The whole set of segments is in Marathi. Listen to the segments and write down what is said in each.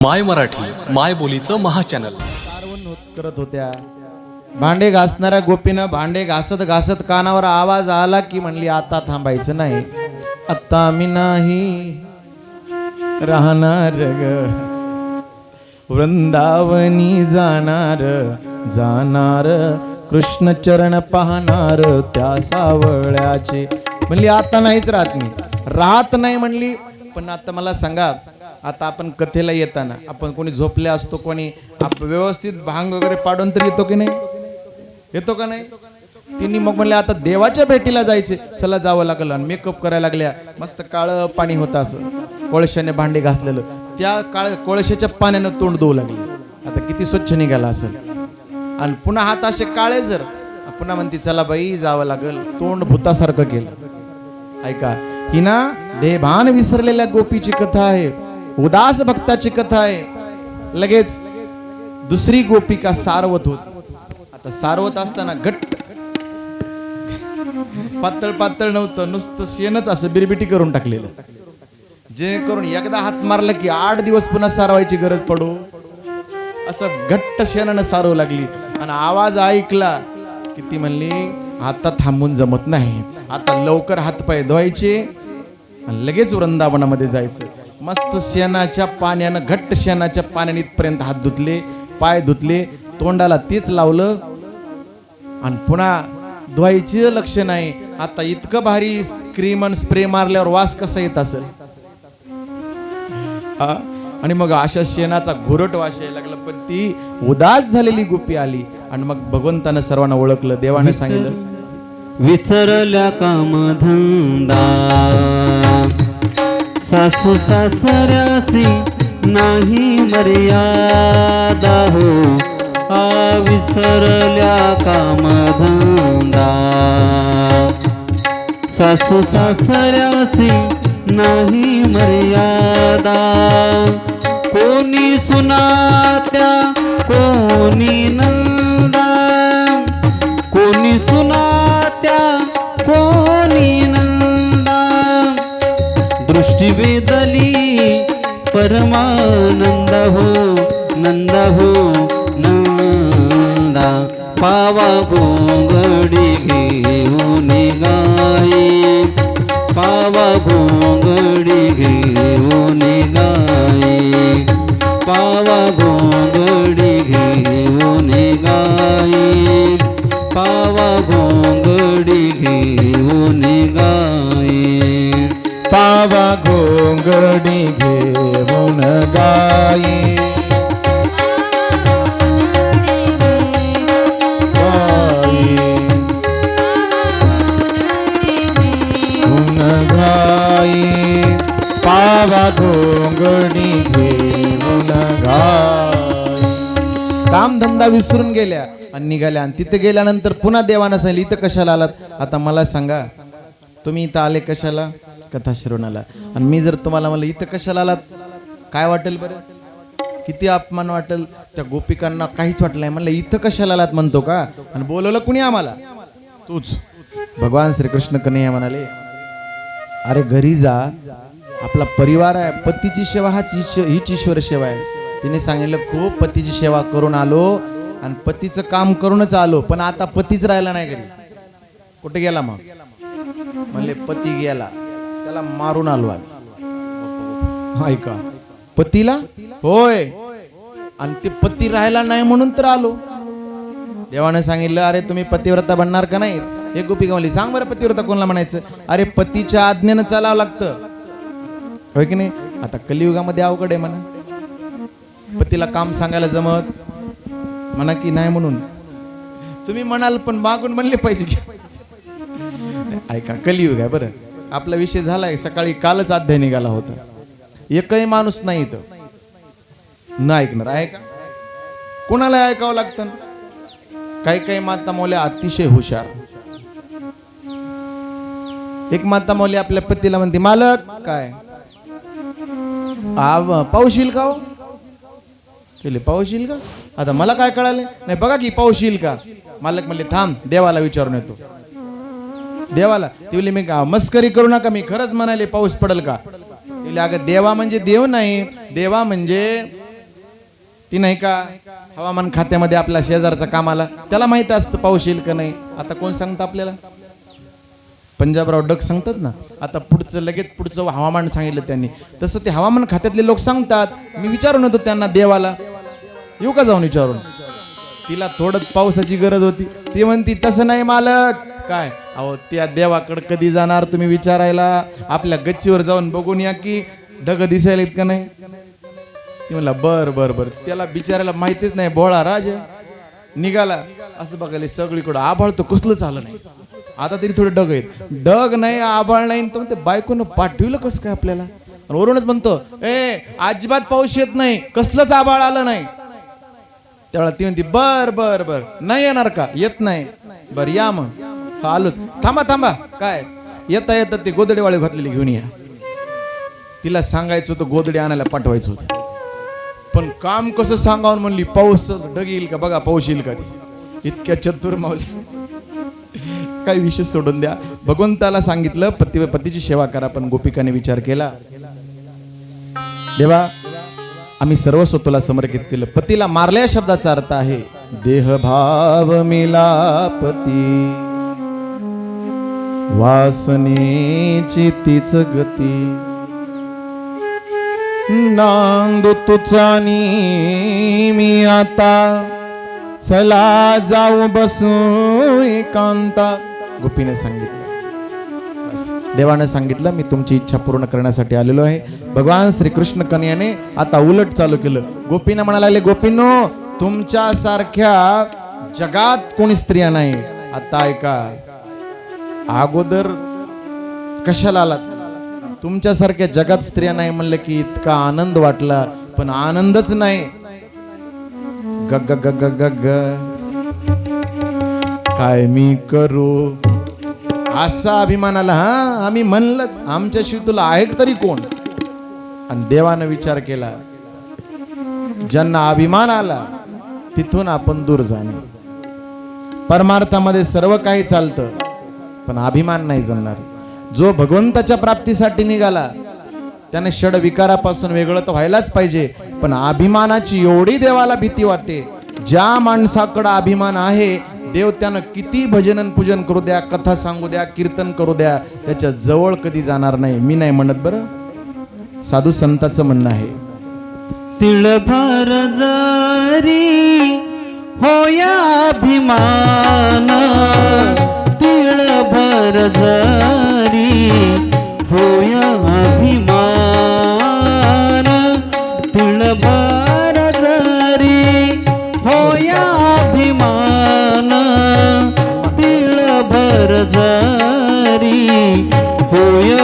माय मराठी माय बोलीचं महाचॅनल. चॅनल करत होत्या. भांडे घासणाऱ्या गोपीनं भांडे घासत घासत कानावर आवाज आला की म्हणली आता थांबायचं नाही. आता मी नाही राहणार ग. वृंदावनी जाणार जाणार कृष्ण चरण पाहणार त्या सावळ्याचे. म्हणली आता नाहीच राहत मी. राहत नाही म्हणली पण आता मला सांगा आता आपण कथेला येताना आपण कोणी झोपले असतो कोणी आप व्यवस्थित भांग वगैरे पाडून तर येतो की नाही? येतो का नाही? तिने मग म्हणले आता देवाच्या भेटीला जायचे. चला जावं लागलं. आणि मेकअप करायला लागल्या. मस्त काळं पाणी होतं असं. कोळशाने भांडे घासलेलं. त्या काळ कोळशाच्या पाण्यानं तोंड धुवू लागले. आता किती स्वच्छ निघाला असेल. आणि पुन्हा हात असे काळे जर. पुन्हा म्हणते चला बाई जावं लागल. तोंड भूतासारखं केलं. ऐका ही ना देभान विसरलेल्या गोपीची कथा आहे. उदास भक्ताची कथा आहे. लगेच दुसरी गोपिका सारवत होत. आता सारवत असताना घट्ट पातळ पातळ नव्हतं नुसतं शेणच असं बिरबिटी करून टाकलेलं. जेणेकरून एकदा हात मारला की आठ दिवस पुन्हा सारवायची गरज पडो. असं घट्ट शेणानं सारवू लागली. आणि आवाज ऐकला की ती म्हणली आता थांबून जमत नाही. आता लवकर हातपाय धुवायचे आणि लगेच वृंदावनामध्ये जायचं. मस्त शेणाच्या पाण्यानं घट्ट शेणाच्या पाण्याने इथपर्यंत हात धुतले पाय धुतले तोंडाला तेच लावलं आणि पुन्हा धुवायची लक्ष नाही. आता इतकं भारी क्रीम आणि स्प्रे मारल्यावर वास कसा येत असेल? हा? आणि मग अशा शेणाचा घुरट वास यायला लागला. पण ती उदास झालेली गुपी आली आणि मग भगवंतानं सर्वांना ओळखलं देवाने सांगितलं. विसरल्या कामधंदा. सासू सासऱ्यासी नाही मर्यादा हो. आ विसरल्या कामधंदा. सासू सासऱ्यासी नाही मर्यादा. कोणी सुनात्या कोणी नंदा. वेदली परमानंद हो नंद हो नंदा पावा गोंगडी घेऊन गाई पावा गोंगडी घेऊन गाई पावा गोंगडी घेऊन गाई पावा गोंगडी घेऊन गाई पावा घोंगडी घेऊन गाई. गाई घेऊन गाई. पावा घोंगडी घेऊन गाई. काम धंदा विसरून गेल्या आणि निघाल्या. आणि तिथे गेल्यानंतर पुन्हा देवानं सांगितलं इथं कशाला आलात? आता मला सांगा तुम्ही इथं आले कशाला? कथा शिरवणाला आणि मी जर तुम्हाला म्हणलं इथं कशाला आलात? काय वाटेल बरं? किती अपमान वाटेल? त्या गोपिकांना काहीच वाटलं नाही. म्हणलं इथं कशाला आलात? म्हणतो का? आणि बोलवलं कुणी आम्हाला? तूच. भगवान श्रीकृष्ण कन्हैया म्हणाले अरे घरी जा. आपला परिवार आहे. पतीची सेवा हा हीच ईश्वर सेवा आहे. तिने सांगितलं खूप पतीची सेवा करून आलो आणि पतीचं काम करूनच आलो पण आता पतीच राहिला नाही घरी. कुठे गेला मग? म्हणले पती गेला. त्याला मारून आलो आम्ही. ऐका. पतीला? होय. आणि ते पती राहायला नाही म्हणून तर आलो. देवाने सांगितलं अरे तुम्ही पतिव्रता बनणार का नाही? हे गोपी गमली सांग बरं पतिव्रता कोणाला म्हणायचं? अरे पतीच्या आज्ञेनं चालावं लागतं. होय की नाही? आता कलियुगामध्ये अवघड आहे म्हणा. पतीला काम सांगायला जमत? म्हणा की नाही म्हणून? तुम्ही म्हणाल पण मागून म्हणले पाहिजे ऐका कलियुग आहे बरं. आपला विषय झालाय सकाळी कालच अध्याय निघाला होता. एकही माणूस नाही इथं. न ऐकणार आहे का? कोणाला ऐकावं लागतं? काही काही माता मौल्या अतिशय हुशार. एक माता मौली आपल्या पतीला म्हणते मालक काय? आव का हो? केले पाऊस का? आता मला काय कळाले नाही बघा की पाऊशील का? मालक म्हणले थांब देवाला विचारून येतो. देवाला. तिवली मी का मस्करी करू नका मी खरंच म्हणाले पाऊस पडेल का? तिवली अगं देवा म्हणजे देव नाही. देवा म्हणजे ती नाही का हवामान खात्यामध्ये आपल्या शेजारचा कामाला त्याला माहीत असतं पाऊस येईल का नाही. आता कोण सांगतं आपल्याला? पंजाबराव डग सांगतात ना. आता पुढचं लगेच पुढचं हवामान सांगितलं त्यांनी. तसं ते हवामान खात्यातले लोक सांगतात. मी विचारून होतो त्यांना देवाला. येऊ का जाऊन विचारून? तिला थोडं पावसाची गरज होती. ती म्हणती तसं नाही मालक. काय? अहो त्या देवाकडं कधी जाणार तुम्ही विचारायला? आपल्या गच्चीवर जाऊन बघून या की ढग दिसायला का नाही? ती म्हणला बर बर बर. त्याला बिचारायला माहितीच नाही बोळा राज निघाला. असं बघायला सगळीकडं आभाळ तर कसलंच आलं नाही. आता तरी थोडे डग आहेत. डग नाही आभाळ नाही तर ते बायकोनं पाठविलं कसं काय आपल्याला? वरूनच म्हणतो ए अजिबात पाऊस येत नाही. कसलंच आभाळ आलं नाही. त्यावेळेला ती म्हणती बर बर बर. नाही येणार का? येत नाही. बर या मग. हा, आलो. थांबा थांबा. काय? येता येता ते गोदडेवाळी घातलेली घेऊन या. तिला सांगायचं होतं गोदडे आणायला पाठवायचं होतं. पण काम कसं सांगावं म्हणली पाऊस ढग येईल का बघा पाऊस येईल का ती? इतक्या चतुर मावली काय विषय सोडून द्या. भगवंताला सांगितलं पती पतीची सेवा करा पण गोपिकाने विचार केला. देवा आम्ही सर्व स्वतःला समर्पित केलं. पतीला मारल्या शब्दाचा अर्थ आहे देहभाव मिलापती वासनेची तीच गती. नांद तुझा नी मी आता. चला जाऊ बसू एकांता. गोपीने सांगितलं. देवाने सांगितलं मी तुमची इच्छा पूर्ण करण्यासाठी आलेलो आहे. भगवान श्रीकृष्ण कन्याने आता उलट चालू केलं. गोपीने म्हणायला लागले गोपीनो तुमच्या सारख्या जगात कोणी स्त्रिया नाही. आता ऐका. अगोदर कशाला आलात? तुमच्यासारख्या जगात स्त्रिया नाही म्हणलं की इतका आनंद वाटला पण आनंदच नाही. ग ग ग ग ग काय मी करू? असा अभिमान आला हा आम्ही म्हणलंच आमच्याशिवाय तुला आहे तरी कोण? आणि देवानं विचार केला ज्यांना अभिमान आला तिथून आपण दूर जाणे. परमार्थामध्ये सर्व काही चालतं. पण अभिमान नाही जमणार. जो भगवंताच्या प्राप्तीसाठी निघाला त्याने षड विकारापासून वेगळं तर व्हायलाच पाहिजे पण अभिमानाची एवढी देवाला भीती वाटते ज्या माणसाकडं अभिमान आहे देव त्यानं किती भजनन पूजन करू द्या कथा सांगू द्या कीर्तन करू द्या त्याच्याजवळ कधी जाणार नाही. मी नाही म्हणत बरं. साधू संताचं म्हणणं आहे. तिळभर जरी होया अभिमान तिळभर जरी होया अभिमान. तिळभार जरी होया अभिमान. तिळभर जरी होय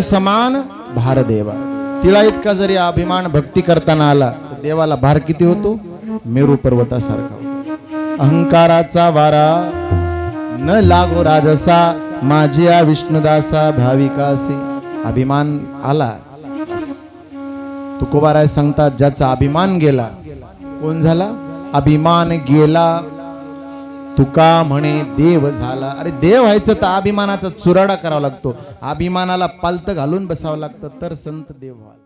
समान भार देवा तिला इतका जरी अभिमान भक्ती करताना आला तर देवाला भार किती होतो? मेरू पर्वतासारखा अहंकाराचा वारा. न लागो राजसा माझी विष्णुदासा भाविकासे. अभिमान आला. तुकोबाराय सांगतात ज्याचा अभिमान गेला कोण झाला? अभिमान गेला तुका म्हणे देव झाला. अरे देव व्हायचं तर अभिमानाचा चुराडा करावा लागतो. अभिमानाला पालत घालून बसावं लागतं तर संत देव व्हाल.